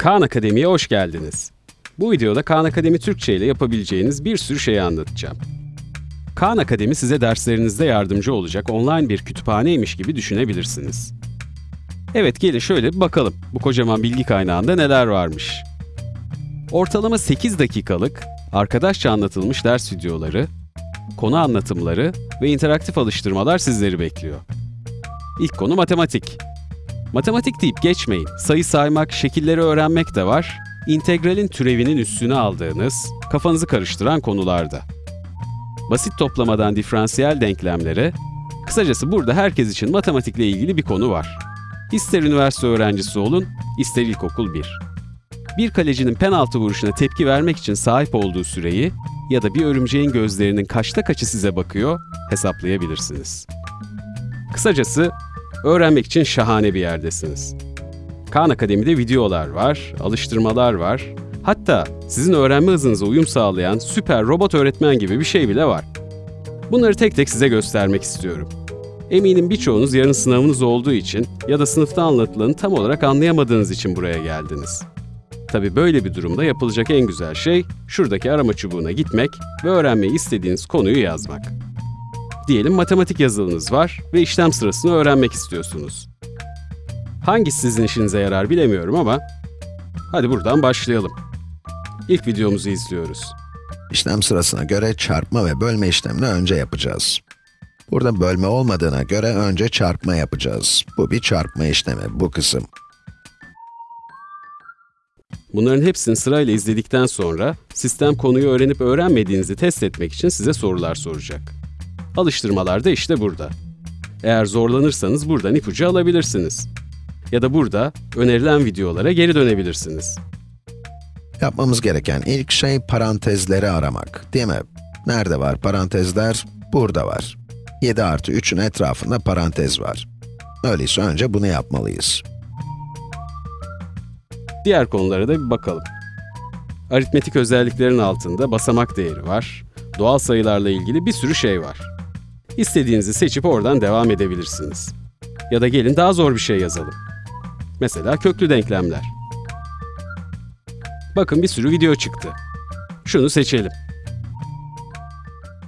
Kaan Akademi'ye hoş geldiniz. Bu videoda Kaan Akademi Türkçe ile yapabileceğiniz bir sürü şeyi anlatacağım. Kaan Akademi size derslerinizde yardımcı olacak online bir kütüphaneymiş gibi düşünebilirsiniz. Evet gelin şöyle bir bakalım bu kocaman bilgi kaynağında neler varmış. Ortalama 8 dakikalık, arkadaşça anlatılmış ders videoları, konu anlatımları ve interaktif alıştırmalar sizleri bekliyor. İlk konu matematik. Matematik deyip geçmeyin. Sayı saymak, şekilleri öğrenmek de var. İntegralin türevinin üstüne aldığınız, kafanızı karıştıran konularda. Basit toplamadan diferansiyel denklemlere, kısacası burada herkes için matematikle ilgili bir konu var. İster üniversite öğrencisi olun, ister ilkokul 1. Bir kalecinin penaltı vuruşuna tepki vermek için sahip olduğu süreyi ya da bir örümceğin gözlerinin kaçta kaçı size bakıyor hesaplayabilirsiniz. Kısacası öğrenmek için şahane bir yerdesiniz. Khan Akademi'de videolar var, alıştırmalar var. Hatta sizin öğrenme hızınıza uyum sağlayan süper robot öğretmen gibi bir şey bile var. Bunları tek tek size göstermek istiyorum. Eminim birçoğunuz yarın sınavınız olduğu için ya da sınıfta anlatılanı tam olarak anlayamadığınız için buraya geldiniz. Tabi böyle bir durumda yapılacak en güzel şey şuradaki arama çubuğuna gitmek ve öğrenmeyi istediğiniz konuyu yazmak. Diyelim matematik yazılınız var ve işlem sırasını öğrenmek istiyorsunuz. Hangisi sizin işinize yarar bilemiyorum ama hadi buradan başlayalım. İlk videomuzu izliyoruz. İşlem sırasına göre çarpma ve bölme işlemini önce yapacağız. Burada bölme olmadığına göre önce çarpma yapacağız. Bu bir çarpma işlemi, bu kısım. Bunların hepsini sırayla izledikten sonra sistem konuyu öğrenip öğrenmediğinizi test etmek için size sorular soracak. Alıştırmalar da işte burada. Eğer zorlanırsanız buradan ipucu alabilirsiniz. Ya da burada önerilen videolara geri dönebilirsiniz. Yapmamız gereken ilk şey parantezleri aramak, değil mi? Nerede var parantezler? Burada var. 7 artı 3'ün etrafında parantez var. Öyleyse önce bunu yapmalıyız. Diğer konulara da bir bakalım. Aritmetik özelliklerin altında basamak değeri var. Doğal sayılarla ilgili bir sürü şey var. İstediğinizi seçip oradan devam edebilirsiniz. Ya da gelin daha zor bir şey yazalım. Mesela köklü denklemler. Bakın bir sürü video çıktı. Şunu seçelim.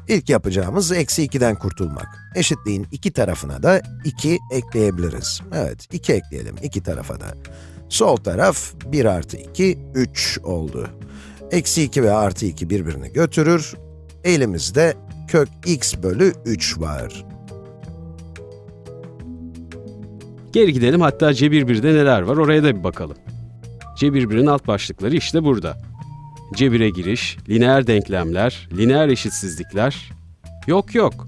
İlk yapacağımız eksi 2'den kurtulmak. Eşitliğin iki tarafına da 2 ekleyebiliriz. Evet, 2 ekleyelim iki tarafa da. Sol taraf 1 artı 2, 3 oldu. Eksi 2 ve artı 2 birbirini götürür. Elimizde kök x bölü 3 var. Geri gidelim hatta Cebir 1'de neler var oraya da bir bakalım. Cebir 1'in alt başlıkları işte burada. Cebire giriş, lineer denklemler, lineer eşitsizlikler. Yok yok.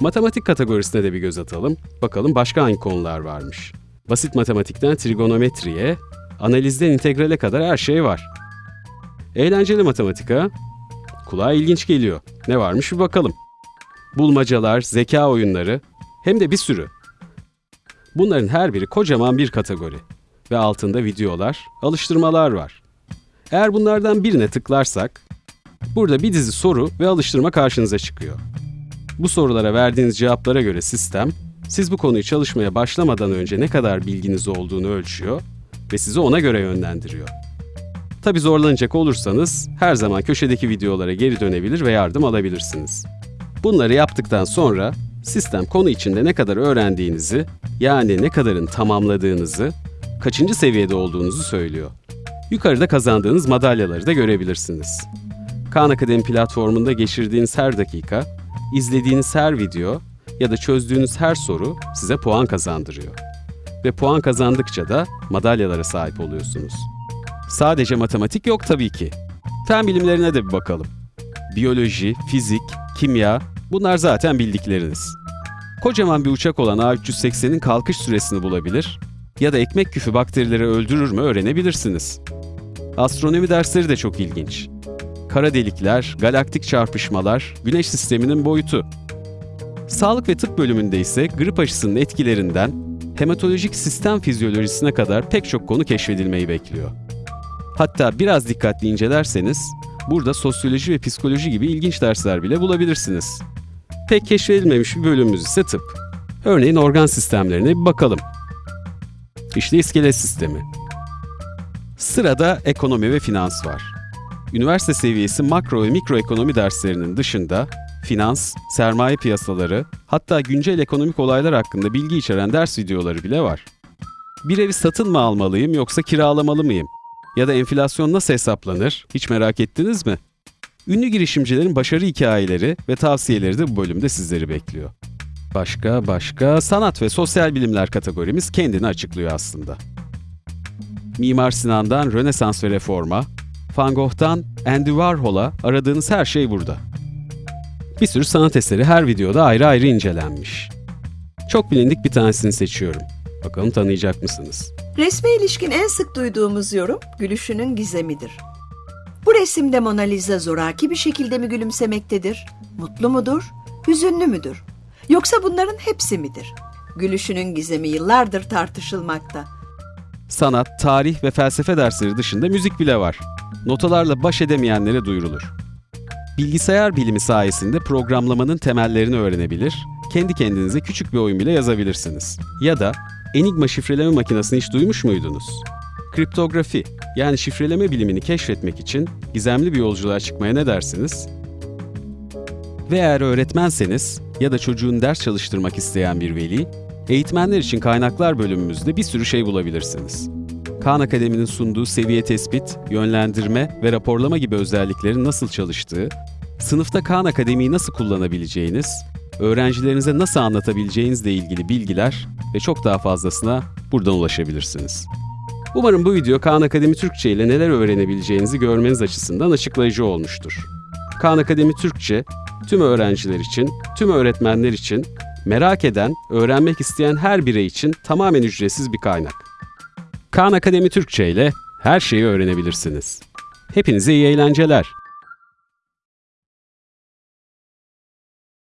Matematik kategorisine de bir göz atalım. Bakalım başka hangi konular varmış. Basit matematikten trigonometriye, analizden integrale kadar her şey var. Eğlenceli matematik ha? Kulağa ilginç geliyor. Ne varmış bir bakalım. Bulmacalar, zeka oyunları, hem de bir sürü. Bunların her biri kocaman bir kategori ve altında videolar, alıştırmalar var. Eğer bunlardan birine tıklarsak, burada bir dizi soru ve alıştırma karşınıza çıkıyor. Bu sorulara verdiğiniz cevaplara göre sistem, siz bu konuyu çalışmaya başlamadan önce ne kadar bilginiz olduğunu ölçüyor ve sizi ona göre yönlendiriyor. Tabi zorlanacak olursanız, her zaman köşedeki videolara geri dönebilir ve yardım alabilirsiniz. Bunları yaptıktan sonra, sistem konu içinde ne kadar öğrendiğinizi, yani ne kadarın tamamladığınızı, kaçıncı seviyede olduğunuzu söylüyor. Yukarıda kazandığınız madalyaları da görebilirsiniz. Khan Akademi platformunda geçirdiğiniz her dakika, izlediğiniz her video ya da çözdüğünüz her soru size puan kazandırıyor. Ve puan kazandıkça da madalyalara sahip oluyorsunuz. Sadece matematik yok tabii ki. Fen bilimlerine de bir bakalım. Biyoloji, fizik, kimya, bunlar zaten bildikleriniz. Kocaman bir uçak olan A380'in kalkış süresini bulabilir ya da ekmek küfü bakterileri öldürür mü öğrenebilirsiniz. Astronomi dersleri de çok ilginç. Kara delikler, galaktik çarpışmalar, güneş sisteminin boyutu. Sağlık ve tıp bölümünde ise grip aşısının etkilerinden hematolojik sistem fizyolojisine kadar pek çok konu keşfedilmeyi bekliyor. Hatta biraz dikkatli incelerseniz, burada sosyoloji ve psikoloji gibi ilginç dersler bile bulabilirsiniz. Pek keşfedilmemiş bir bölümümüz ise tıp. Örneğin organ sistemlerine bir bakalım. İşte iskelet sistemi. Sırada ekonomi ve finans var. Üniversite seviyesi makro ve mikroekonomi derslerinin dışında finans, sermaye piyasaları, hatta güncel ekonomik olaylar hakkında bilgi içeren ders videoları bile var. Bir evi satın mı almalıyım yoksa kiralamalı mıyım? Ya da enflasyon nasıl hesaplanır? Hiç merak ettiniz mi? Ünlü girişimcilerin başarı hikayeleri ve tavsiyeleri de bu bölümde sizleri bekliyor. Başka başka sanat ve sosyal bilimler kategorimiz kendini açıklıyor aslında. Mimar Sinan'dan Rönesans ve Reforma, Van Gogh'tan Andy Warhol'a aradığınız her şey burada. Bir sürü sanat eseri her videoda ayrı ayrı incelenmiş. Çok bilindik bir tanesini seçiyorum. Bakalım tanıyacak mısınız? Resme ilişkin en sık duyduğumuz yorum gülüşünün gizemidir. Bu resimde Mona Lisa zoraki bir şekilde mi gülümsemektedir? Mutlu mudur? Hüzünlü müdür? Yoksa bunların hepsi midir? Gülüşünün gizemi yıllardır tartışılmakta. Sanat, tarih ve felsefe dersleri dışında müzik bile var. Notalarla baş edemeyenlere duyurulur. Bilgisayar bilimi sayesinde programlamanın temellerini öğrenebilir, kendi kendinize küçük bir oyun bile yazabilirsiniz. Ya da Enigma şifreleme makinesini hiç duymuş muydunuz? Kriptografi, yani şifreleme bilimini keşfetmek için gizemli bir yolculuğa çıkmaya ne dersiniz? Ve eğer öğretmenseniz ya da çocuğun ders çalıştırmak isteyen bir veli, eğitmenler için kaynaklar bölümümüzde bir sürü şey bulabilirsiniz. Khan Akademi'nin sunduğu seviye tespit, yönlendirme ve raporlama gibi özelliklerin nasıl çalıştığı, sınıfta Khan Akademi'yi nasıl kullanabileceğiniz, öğrencilerinize nasıl anlatabileceğinizle ilgili bilgiler ve çok daha fazlasına buradan ulaşabilirsiniz. Umarım bu video Khan Akademi Türkçe ile neler öğrenebileceğinizi görmeniz açısından açıklayıcı olmuştur. Khan Akademi Türkçe, tüm öğrenciler için, tüm öğretmenler için, merak eden, öğrenmek isteyen her birey için tamamen ücretsiz bir kaynak. Khan Akademi Türkçe ile her şeyi öğrenebilirsiniz. Hepinize iyi eğlenceler.